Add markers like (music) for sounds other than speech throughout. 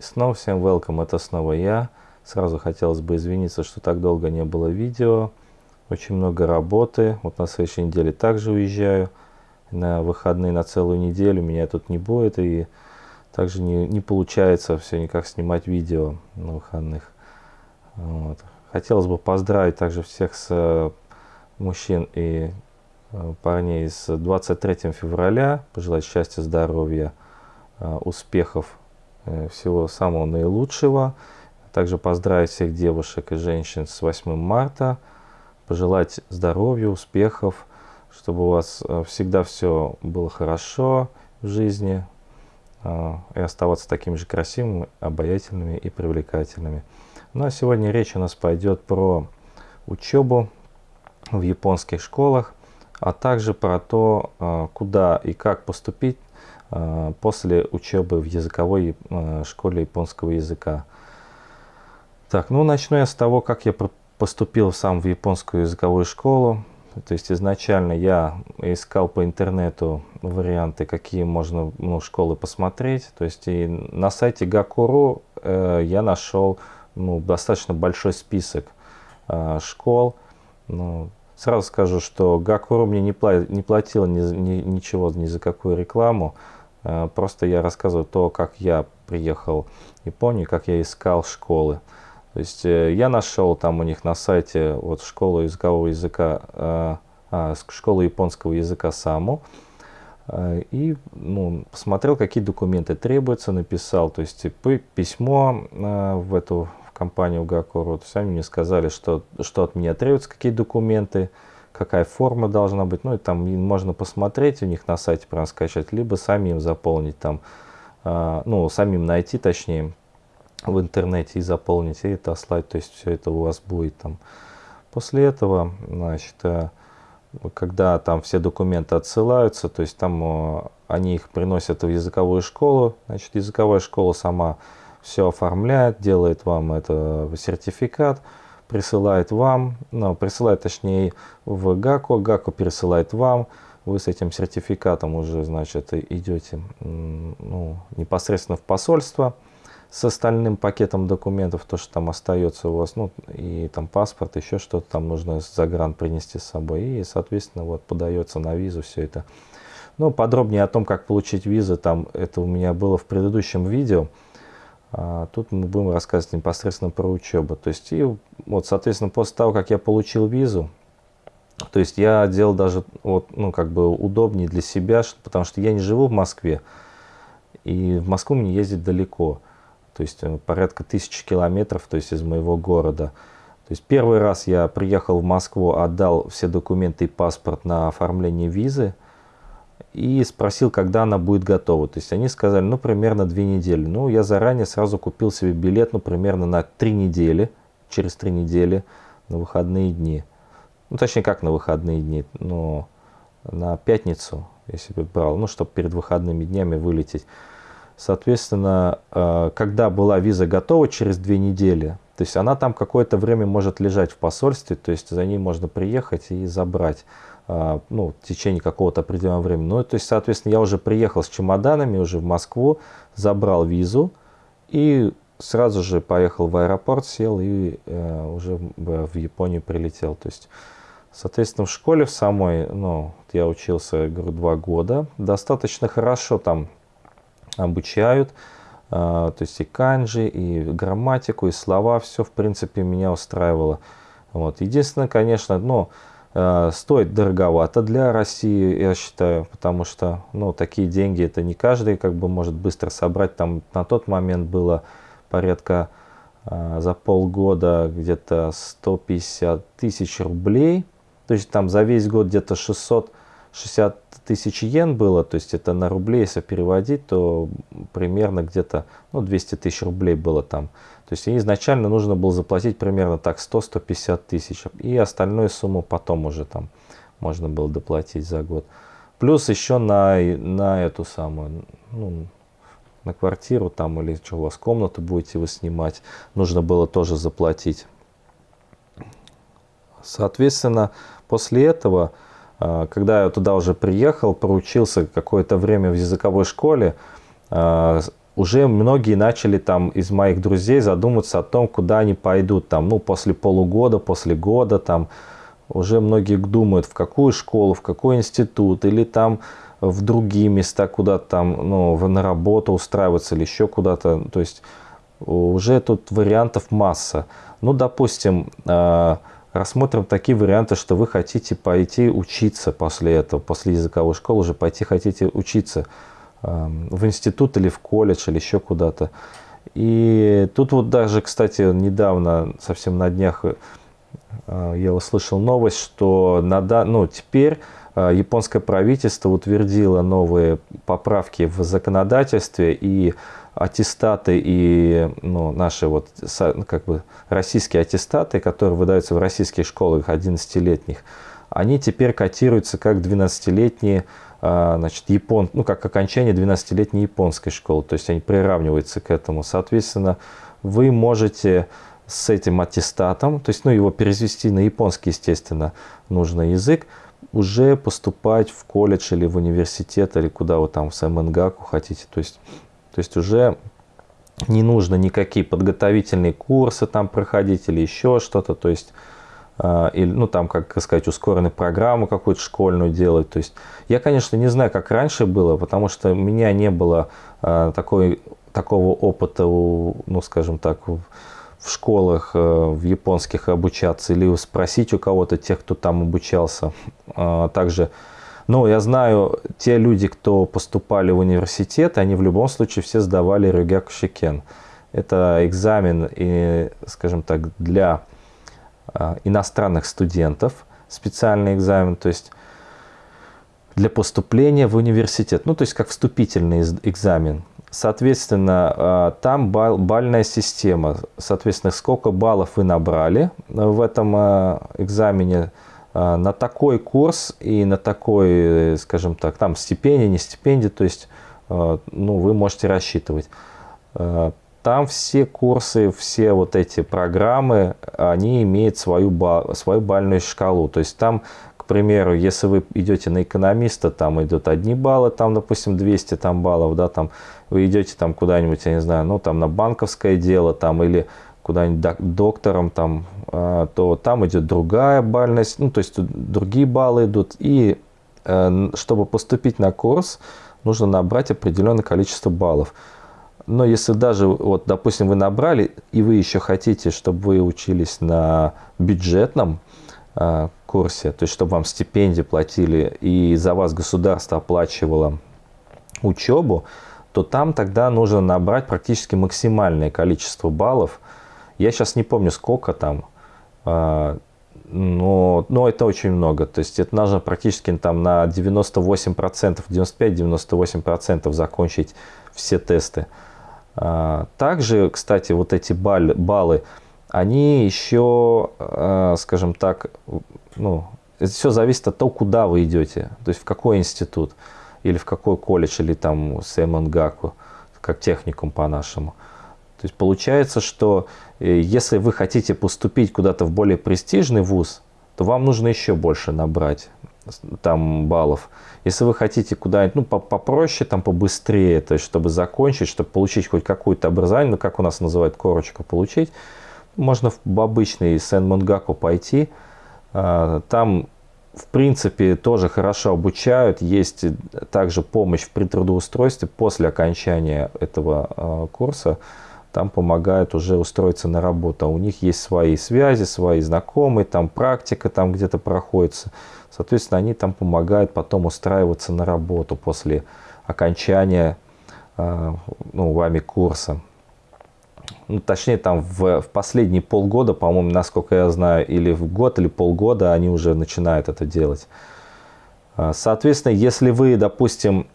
Снова всем welcome, это снова я. Сразу хотелось бы извиниться, что так долго не было видео. Очень много работы. Вот на следующей неделе также уезжаю. На выходные на целую неделю меня тут не будет. И также не, не получается все никак снимать видео на выходных. Вот. Хотелось бы поздравить также всех с э, мужчин и э, парней с 23 февраля. Пожелать счастья, здоровья, э, успехов всего самого наилучшего. Также поздравить всех девушек и женщин с 8 марта. Пожелать здоровья, успехов, чтобы у вас э, всегда все было хорошо в жизни. Э, и оставаться такими же красивыми, обаятельными и привлекательными. Ну а сегодня речь у нас пойдет про учебу в японских школах, а также про то, куда и как поступить Э, после учебы в языковой э, школе японского языка. Так, ну начну я с того, как я поступил сам в японскую языковую школу. То есть изначально я искал по интернету варианты, какие можно ну, школы посмотреть. То есть и на сайте Gakuru э, я нашел ну, достаточно большой список э, школ. Ну, сразу скажу, что Gakuru мне не, пла не платила ни, ни, ничего ни за какую рекламу. Э, просто я рассказываю то, как я приехал в Японию, как я искал школы. То есть э, я нашел там у них на сайте вот школу языкового языка, э, а, школу японского языка САМУ. И ну, посмотрел, какие документы требуются, написал, то есть письмо в эту в компанию Гакуру. То есть они мне сказали, что, что от меня требуется, какие документы, какая форма должна быть. Ну, и там можно посмотреть у них на сайте, прям скачать, либо самим заполнить там, э, ну, самим найти, точнее, в интернете и заполнить, и это слать. То есть все это у вас будет там. После этого, значит, э, когда там все документы отсылаются, то есть там э, они их приносят в языковую школу, значит, языковая школа сама все оформляет, делает вам это сертификат, присылает вам, ну, присылает точнее в ГАКО, ГАКО пересылает вам, вы с этим сертификатом уже, значит, идете ну, непосредственно в посольство с остальным пакетом документов, то, что там остается у вас, ну, и там паспорт, еще что-то там нужно за грант принести с собой, и, соответственно, вот подается на визу все это. Ну, подробнее о том, как получить визу, там, это у меня было в предыдущем видео, тут мы будем рассказывать непосредственно про учебу. То есть, и вот, соответственно, после того, как я получил визу, то есть я делал даже, вот, ну, как бы удобнее для себя, потому что я не живу в Москве, и в Москву мне ездить далеко, то есть э, порядка тысячи километров, то есть из моего города. То есть первый раз я приехал в Москву, отдал все документы и паспорт на оформление визы, и спросил, когда она будет готова. То есть они сказали, ну, примерно две недели. Ну, я заранее сразу купил себе билет, ну, примерно на три недели, через три недели, на выходные дни. Ну, точнее, как на выходные дни, но на пятницу я себе брал, ну, чтобы перед выходными днями вылететь. Соответственно, э, когда была виза готова через две недели, то есть она там какое-то время может лежать в посольстве, то есть за ней можно приехать и забрать. А, ну, в течение какого-то определенного времени. Ну, то есть, соответственно, я уже приехал с чемоданами уже в Москву, забрал визу и сразу же поехал в аэропорт, сел и э, уже в Японию прилетел. То есть, соответственно, в школе в самой, ну, я учился, говорю, два года, достаточно хорошо там обучают, то есть и канджи, и грамматику, и слова, все, в принципе, меня устраивало. Вот. Единственное, конечно, ну, Э, стоит дороговато для России, я считаю, потому что ну, такие деньги это не каждый как бы может быстро собрать. Там на тот момент было порядка э, за полгода где-то 150 тысяч рублей. То есть там за весь год где-то 660 тысяч йен было, то есть это на рубли, если переводить, то примерно где-то ну, 200 тысяч рублей было там. То есть изначально нужно было заплатить примерно так 100-150 тысяч. И остальную сумму потом уже там можно было доплатить за год. Плюс еще на, на эту самую, ну, на квартиру там или что у вас комнату будете вы снимать, нужно было тоже заплатить. Соответственно, после этого, когда я туда уже приехал, проучился какое-то время в языковой школе, а, уже многие начали там из моих друзей задумываться о том, куда они пойдут там, ну, после полугода, после года там. Уже многие думают, в какую школу, в какой институт или там в другие места куда-то там, ну, на работу устраиваться или еще куда-то. То есть уже тут вариантов масса. Ну, допустим, э, рассмотрим такие варианты, что вы хотите пойти учиться после этого, после языковой школы уже пойти хотите учиться эм, в институт или в колледж или еще куда-то. И тут вот даже, кстати, недавно, совсем на днях, э, я услышал новость, что на, ну, теперь японское правительство утвердило новые поправки в законодательстве и аттестаты и ну, наши вот как бы российские аттестаты, которые выдаются в российских школах 11-летних, они теперь котируются как 12-летние, а, значит, япон, ну, как окончание 12-летней японской школы, то есть они приравниваются к этому. Соответственно, вы можете с этим аттестатом, то есть, ну, его перевести на японский, естественно, нужный язык, уже поступать в колледж или в университет, или куда вы там, в СМНГАКу хотите. То есть то есть уже не нужно никакие подготовительные курсы там проходить или еще что-то. То есть, э, или, ну там, как сказать, ускоренную программу какую-то школьную делать. То есть я, конечно, не знаю, как раньше было, потому что у меня не было э, такой, такого опыта, ну скажем так, в школах э, в японских обучаться или спросить у кого-то, тех, кто там обучался. Э, также но я знаю, те люди, кто поступали в университет, они в любом случае все сдавали Рюгяк Шикен. Это экзамен, и, скажем так, для а, иностранных студентов, специальный экзамен, то есть для поступления в университет, ну то есть как вступительный экзамен. Соответственно, а, там бал, бальная система, соответственно, сколько баллов вы набрали в этом а, экзамене, а, на такой курс и на такой, скажем так, там стипендия, не стипендия, то есть а, ну, вы можете рассчитывать. Там все курсы, все вот эти программы, они имеют свою, свою бальную шкалу. То есть там, к примеру, если вы идете на экономиста, там идут одни баллы, там, допустим, 200 там, баллов, да, там вы идете там куда-нибудь, я не знаю, ну, там на банковское дело, там, или куда-нибудь доктором, там, а, то там идет другая бальность, ну, то есть другие баллы идут. И э, чтобы поступить на курс, нужно набрать определенное количество баллов. Но если даже, вот, допустим, вы набрали, и вы еще хотите, чтобы вы учились на бюджетном курсе, то есть чтобы вам стипендии платили, и за вас государство оплачивало учебу, то там тогда нужно набрать практически максимальное количество баллов – я сейчас не помню, сколько там, а, но, но это очень много. То есть это нужно практически там на 98%, 95-98% закончить все тесты. А, также, кстати, вот эти баллы, баллы они еще, а, скажем так, ну, это все зависит от того, куда вы идете, то есть в какой институт, или в какой колледж, или там Сэмонгаку, как техникум по-нашему. То есть получается, что э, если вы хотите поступить куда-то в более престижный вуз, то вам нужно еще больше набрать там баллов. Если вы хотите куда-нибудь ну, попроще, там побыстрее, то есть чтобы закончить, чтобы получить хоть какое-то образование, ну как у нас называют корочку получить, можно в обычный Сен-Монгаку пойти. А, там в принципе тоже хорошо обучают, есть также помощь в притрудоустройстве после окончания этого а, курса там помогают уже устроиться на работу. А у них есть свои связи, свои знакомые, там практика там где-то проходится. Соответственно, они там помогают потом устраиваться на работу после окончания ну, вами курса. Ну, точнее, там в, в последние полгода, по-моему, насколько я знаю, или в год, или полгода они уже начинают это делать. А, соответственно, если вы, допустим,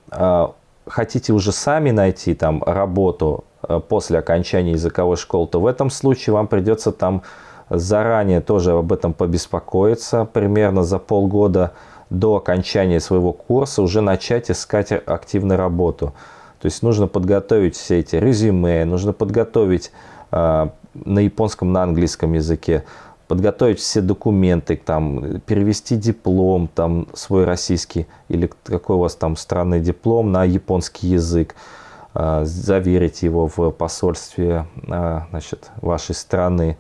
хотите уже сами найти там работу Э, после окончания языковой школы, то в этом случае вам придется там заранее тоже об этом побеспокоиться, примерно за полгода до окончания своего курса уже начать искать активную работу. То есть нужно подготовить все эти резюме, нужно подготовить э, на японском, на английском языке, подготовить все документы, там, перевести диплом там, свой российский или какой у вас там странный диплом на японский язык. а, заверить его в посольстве а, значит, вашей страны.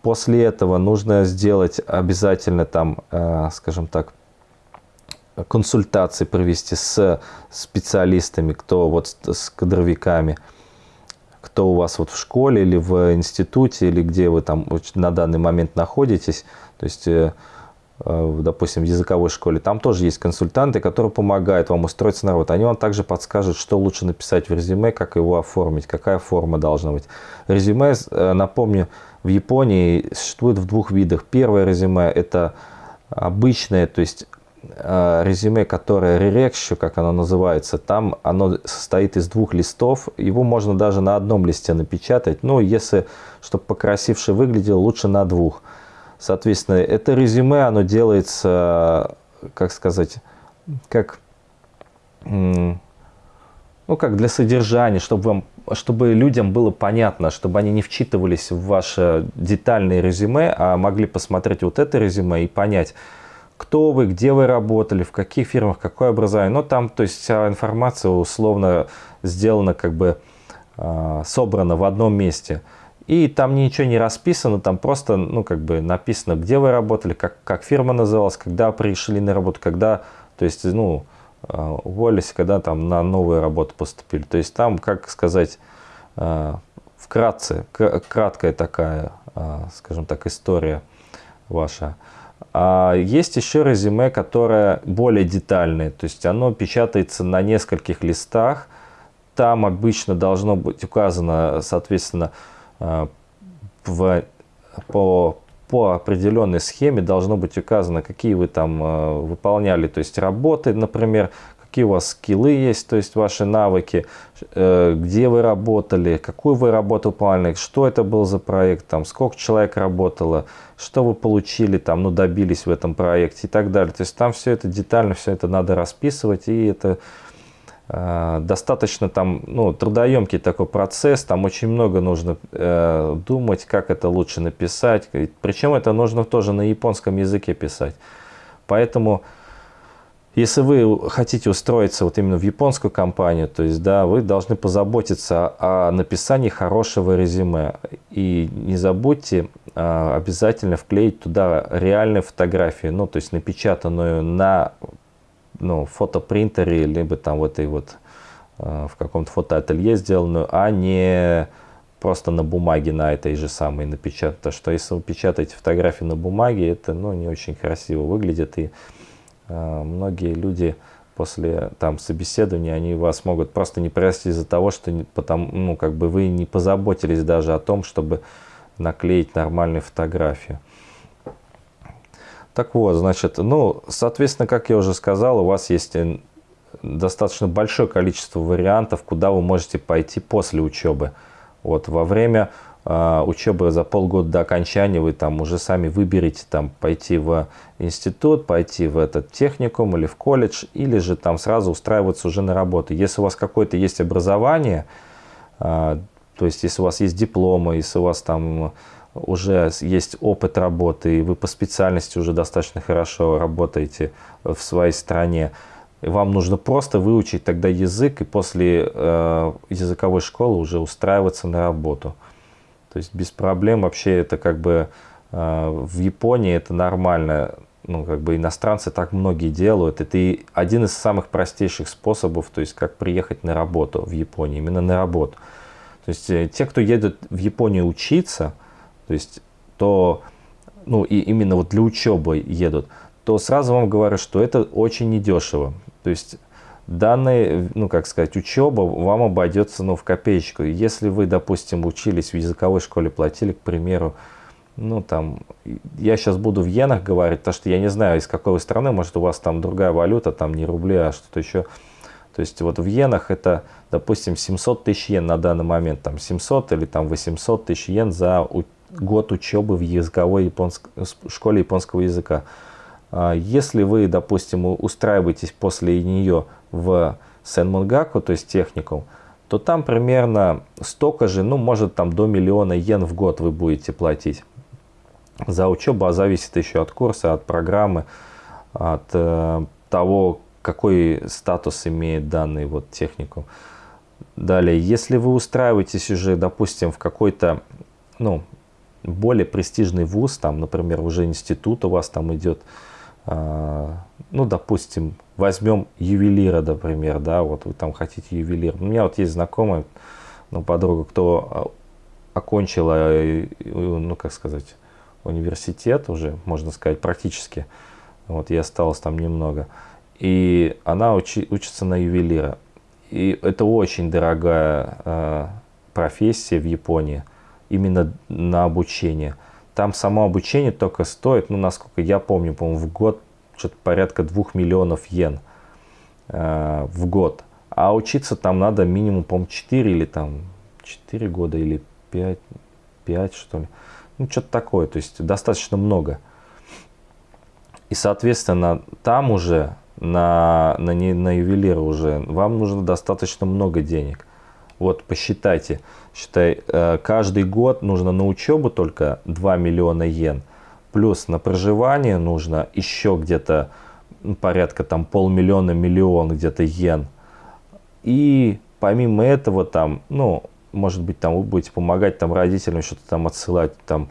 После этого нужно сделать обязательно там, скажем так, консультации провести с специалистами, кто вот с кадровиками, кто у вас вот в школе или в институте, или где вы там на данный момент находитесь. То есть э, Э, допустим, в языковой школе, там тоже есть консультанты, которые помогают вам устроиться на работу. Они вам также подскажут, что лучше написать в резюме, как его оформить, какая форма должна быть. Резюме, э, напомню, в Японии существует в двух видах. Первое резюме – это обычное, то есть резюме, которое ререкщу, как оно называется, там оно состоит из двух листов. Его можно даже на одном листе напечатать. Но если, чтобы покрасивше выглядело, лучше на двух. Соответственно, это резюме, оно делается, как сказать, как, ну, как для содержания, чтобы, вам, чтобы людям было понятно, чтобы они не вчитывались в ваше детальное резюме, а могли посмотреть вот это резюме и понять, кто вы, где вы работали, в каких фирмах, какое образование. Но там, то есть вся информация условно сделана, как бы а, собрана в одном месте. И там ничего не расписано, там просто, ну, как бы написано, где вы работали, как, как фирма называлась, когда пришли на работу, когда, то есть, ну, а, уволились, когда там на новую работу поступили. То есть там, как сказать, а, вкратце, краткая такая, скажем так, история ваша. А есть еще резюме, которое более детальное, то есть оно печатается на нескольких листах. Там обычно должно быть указано, соответственно, Э, в, по, по определенной схеме должно быть указано, какие вы там э, выполняли, то есть работы, например, какие у вас скиллы есть, то есть ваши навыки, э, где вы работали, какую вы работу выполняли, что это был за проект, там, сколько человек работало, что вы получили, там, ну, добились в этом проекте и так далее. То есть там все это детально, все это надо расписывать, и это Э, достаточно там, ну, трудоемкий такой процесс, там очень много нужно э, думать, как это лучше написать. Причем это нужно тоже на японском языке писать. Поэтому, если вы хотите устроиться вот именно в японскую компанию, то есть, да, вы должны позаботиться о написании хорошего резюме. И не забудьте э, обязательно вклеить туда реальные фотографии, ну, то есть напечатанную на ну, фотопринтере, либо там в этой вот э, в каком-то фотоателье сделанную, а не просто на бумаге на этой же самой напечатать. Потому что если вы печатаете фотографии на бумаге, это ну, не очень красиво выглядит. И многие люди после там собеседования, они вас могут просто не простить из-за того, что потому, ну, как бы вы не позаботились даже о том, чтобы наклеить нормальную фотографию. Так вот, значит, ну, соответственно, как я уже сказал, у вас есть э, достаточно большое количество вариантов, куда вы можете пойти после учебы. Вот во время учебы за полгода до окончания вы там уже сами выберете там пойти в институт, пойти в этот техникум или в колледж, или же там сразу устраиваться уже на работу. Если у вас какое-то есть образование, э, то есть если у вас есть дипломы, если у вас там уже есть опыт работы, и вы по специальности уже достаточно хорошо работаете в своей стране, вам нужно просто выучить тогда язык и после э, языковой школы уже устраиваться на работу. То есть без проблем вообще это как бы э, в Японии это нормально. Ну, как бы иностранцы так многие делают. Это и один из самых простейших способов, то есть как приехать на работу в Японии, именно на работу. То есть э, те, кто едет в Японию учиться, то есть, то, ну, и именно вот для учебы едут, то сразу вам говорю, что это очень недешево. То есть, данная, ну, как сказать, учеба вам обойдется, ну, в копеечку. Если вы, допустим, учились в языковой школе, платили, к примеру, ну, там, я сейчас буду в иенах говорить, потому что я не знаю, из какой вы страны, может, у вас там другая валюта, там не рубли, а что-то еще. То есть, вот в иенах это, допустим, 700 тысяч йен на данный момент, там, 700 или там 800 тысяч йен за год учебы в языковой японск... школе японского языка. А, если вы, допустим, устраиваетесь после нее в Сенмунгаку, то есть техникум, то там примерно столько же, ну, может, там до миллиона йен в год вы будете платить за учебу, а зависит еще от курса, от программы, от э, того, какой статус имеет данный вот техникум. Далее, если вы устраиваетесь уже, допустим, в какой-то, ну, более престижный вуз, там, например, уже институт у вас там идет, э, ну, допустим, возьмем ювелира, например, да, вот вы там хотите ювелир. У меня вот есть знакомая, ну, подруга, кто а, окончила, э, ну, как сказать, университет уже, можно сказать, практически. Вот, я осталось там немного. И она учи, учится на ювелира. И это очень дорогая э, профессия в Японии, именно на обучение. Там само обучение только стоит, ну, насколько я помню, по-моему, в год что-то порядка 2 миллионов йен э, в год. А учиться там надо минимум, по-моему, 4 или там 4 года или 5, 5 что ли. Ну, что-то такое, то есть достаточно много. И, соответственно, там уже, на, на, на ювелира уже, вам нужно достаточно много денег. Вот посчитайте, считай, э, каждый год нужно на учебу только 2 миллиона йен, плюс на проживание нужно еще где-то порядка там полмиллиона, миллион где-то йен. И помимо этого там, ну, может быть, там вы будете помогать там родителям что-то там отсылать, там,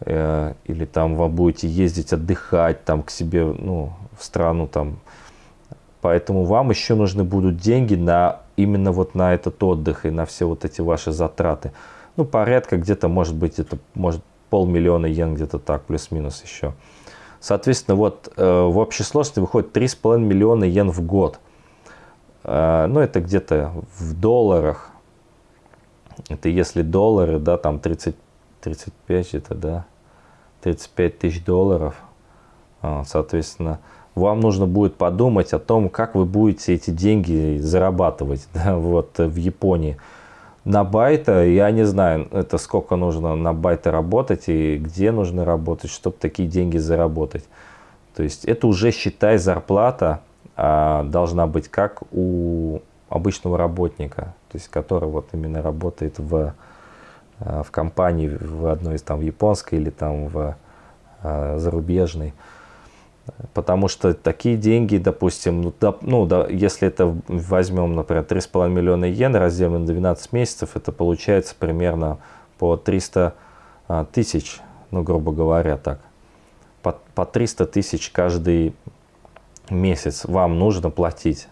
э, или там вы будете ездить отдыхать там к себе, ну, в страну там. Поэтому вам еще нужны будут деньги на именно вот на этот отдых и на все вот эти ваши затраты. Ну, порядка где-то, может быть, это может полмиллиона йен где-то так, плюс-минус еще. Соответственно, вот э, в общей сложности выходит 3,5 миллиона йен в год. Э, ну, это где-то в долларах это если доллары, да, там 30, 35 это, да, 35 тысяч долларов, а, соответственно, вам нужно будет подумать о том, как вы будете эти деньги зарабатывать (laughs) да, вот, в Японии. На байта, я не знаю, это сколько нужно на байта работать и где нужно работать, чтобы такие деньги заработать. То есть это уже, считай, зарплата а, должна быть как у обычного работника то есть который вот именно работает в, э, в компании, в одной из там в японской или там в э, зарубежной. Потому что такие деньги, допустим, ну, да, ну да, если это возьмем, например, 3,5 миллиона йен, разделим на 12 месяцев, это получается примерно по 300 а, тысяч, ну, грубо говоря, так. По, по 300 тысяч каждый месяц вам нужно платить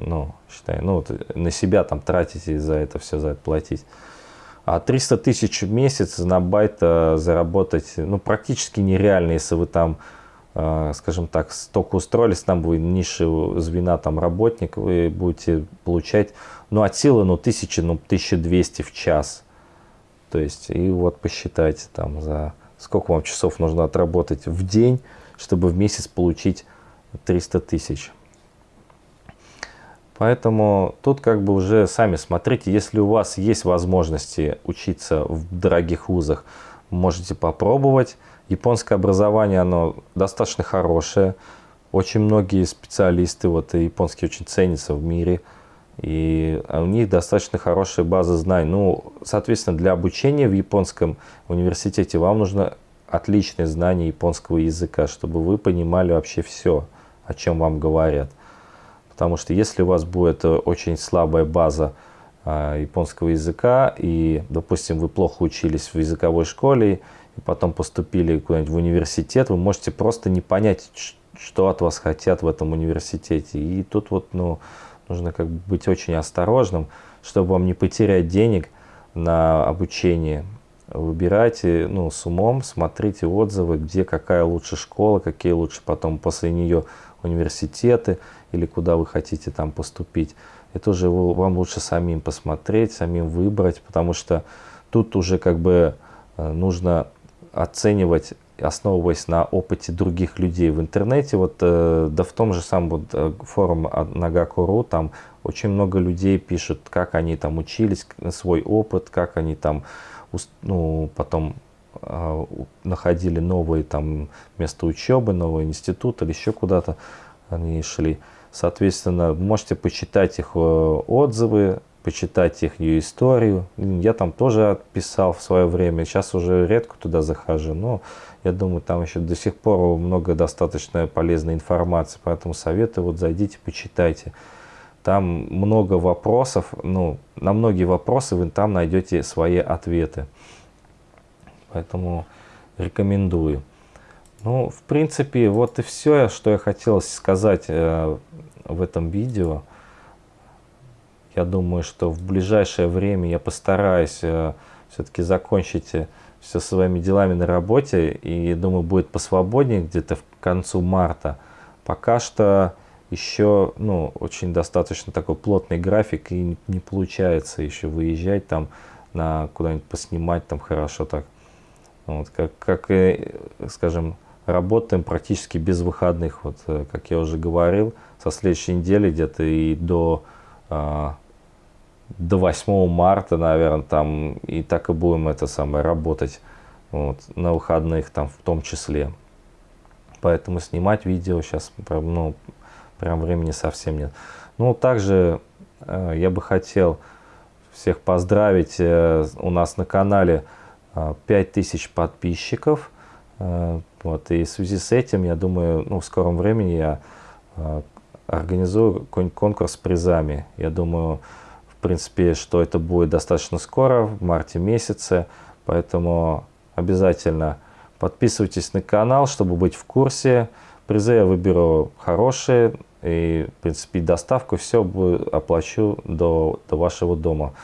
ну, считай, ну, вот на себя там тратите за это все, за это платить. А 300 тысяч в месяц на байт заработать, ну, практически нереально, если вы там, э, скажем так, только устроились, там будет низшего звена там работник, вы будете получать, ну, от силы, ну, 1000, ну, 1200 в час. То есть, и вот посчитайте там за сколько вам часов нужно отработать в день, чтобы в месяц получить 300 тысяч. Поэтому тут как бы уже сами смотрите, если у вас есть возможности учиться в дорогих вузах, можете попробовать. Японское образование, оно достаточно хорошее. Очень многие специалисты, вот и японские очень ценятся в мире. И у них достаточно хорошая база знаний. Ну, соответственно, для обучения в японском университете вам нужно отличное знание японского языка, чтобы вы понимали вообще все, о чем вам говорят. Потому что если у вас будет э, очень слабая база а, японского языка, и, допустим, вы плохо учились в языковой школе, потом поступили куда-нибудь в университет, вы можете просто не понять, что от вас хотят в этом университете. И тут вот, ну, нужно как бы быть очень осторожным, чтобы вам не потерять денег на обучение. Выбирайте ну, с умом, смотрите отзывы, где какая лучше школа, какие лучше потом после нее университеты или куда вы хотите там поступить. Это уже вам лучше самим посмотреть, самим выбрать, потому что тут уже как бы э, нужно оценивать, основываясь на опыте других людей в интернете. Вот, э, да в том же самом вот, э, форуме Nagako.ru там очень много людей пишут, как они там учились, свой опыт, как они там ну, потом находили новые там места учебы, новый институт или еще куда-то они шли. Соответственно, можете почитать их э, отзывы, почитать их историю. Я там тоже писал в свое время, сейчас уже редко туда захожу, но я думаю, там еще до сих пор много достаточно полезной информации, поэтому советую, вот зайдите, почитайте. Там много вопросов, ну, на многие вопросы вы там найдете свои ответы. Поэтому рекомендую. Ну, в принципе, вот и все, что я хотел сказать э, в этом видео. Я думаю, что в ближайшее время я постараюсь э, все-таки закончить э, все своими делами на работе. И думаю, будет посвободнее где-то в концу марта. Пока что еще ну, очень достаточно такой плотный график и не получается еще выезжать там на куда-нибудь поснимать там хорошо так. Вот, как, как и, скажем, работаем практически без выходных. Вот, э, как я уже говорил, со следующей недели где-то и до, а, до 8 марта, наверное, там и так и будем это самое работать вот, на выходных там в том числе. Поэтому снимать видео сейчас ну, прям времени совсем нет. Ну, также э, я бы хотел всех поздравить. Э, у нас на канале э, 5000 подписчиков. Э, вот, и в связи с этим, я думаю, ну, в скором времени я э, организую конкурс с призами. Я думаю, в принципе, что это будет достаточно скоро, в марте месяце. Поэтому обязательно подписывайтесь на канал, чтобы быть в курсе. Призы я выберу хорошие. И, в принципе, доставку все оплачу до, до вашего дома.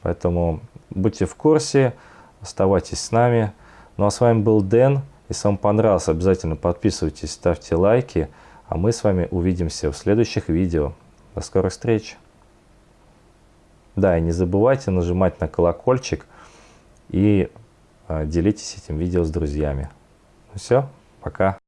Поэтому будьте в курсе, оставайтесь с нами. Ну а с вами был Дэн. Если вам понравилось, обязательно подписывайтесь, ставьте лайки. А мы с вами увидимся в следующих видео. До скорых встреч! Да, и не забывайте нажимать на колокольчик и э, делитесь этим видео с друзьями. Ну все, пока!